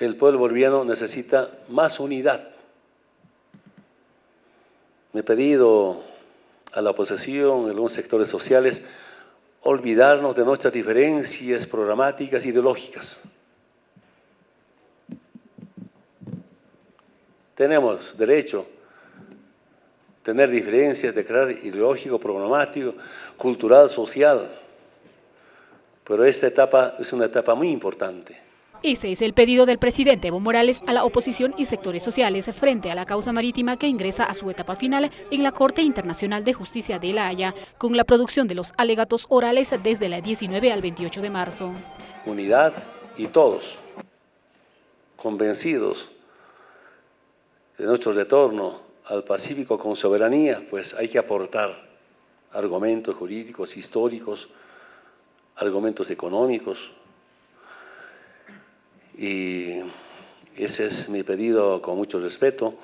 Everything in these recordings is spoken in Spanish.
el pueblo boliviano necesita más unidad. Me he pedido a la oposición, en algunos sectores sociales, olvidarnos de nuestras diferencias programáticas ideológicas. Tenemos derecho a tener diferencias de carácter ideológico, programático, cultural, social, pero esta etapa es una etapa muy importante. Ese es el pedido del presidente Evo Morales a la oposición y sectores sociales frente a la causa marítima que ingresa a su etapa final en la Corte Internacional de Justicia de La Haya, con la producción de los alegatos orales desde la 19 al 28 de marzo. Unidad y todos convencidos de nuestro retorno al Pacífico con soberanía, pues hay que aportar argumentos jurídicos, históricos, argumentos económicos, y ese es mi pedido con mucho respeto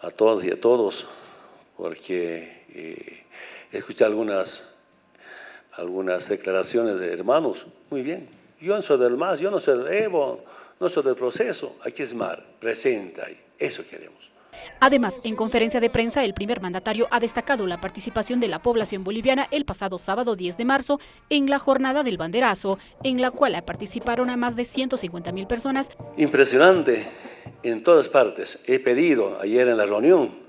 a todas y a todos, porque eh, escuché algunas, algunas declaraciones de hermanos, muy bien, yo no soy del MAS, yo no soy del EVO, no soy del proceso, hay que esmar, presenta, eso queremos. Además, en conferencia de prensa, el primer mandatario ha destacado la participación de la población boliviana el pasado sábado 10 de marzo en la jornada del banderazo, en la cual participaron a más de 150 mil personas. Impresionante en todas partes. He pedido ayer en la reunión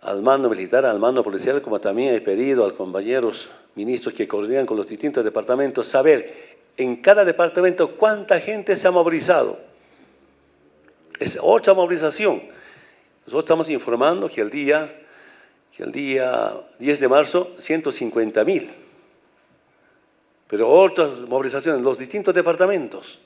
al mando militar, al mando policial, como también he pedido a los compañeros ministros que coordinan con los distintos departamentos, saber en cada departamento cuánta gente se ha movilizado. Es otra movilización nosotros estamos informando que el día, que el día 10 de marzo, 150 mil. Pero otras movilizaciones, los distintos departamentos.